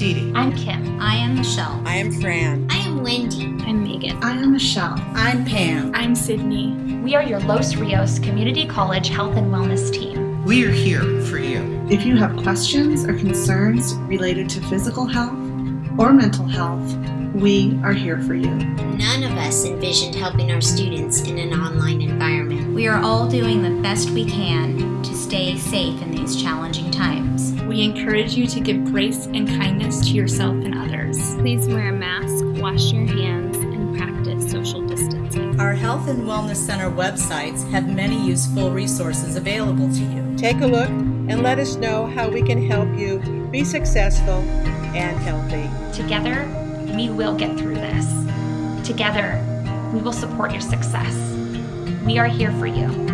Dee Dee. I'm Kim. I am Michelle. I am Fran. I am Wendy. I'm Megan. I am Michelle. I'm Pam. I'm Sydney. We are your Los Rios Community College Health and Wellness team. We are here for you. If you have questions or concerns related to physical health or mental health, we are here for you. None of us envisioned helping our students in an online environment. We are all doing the best we can to stay safe in these challenging times. We encourage you to give grace and kindness to yourself and others. Please wear a mask, wash your hands, and practice social distancing. Our Health and Wellness Center websites have many useful resources available to you. Take a look and let us know how we can help you be successful and healthy. Together, we will get through this. Together, we will support your success. We are here for you.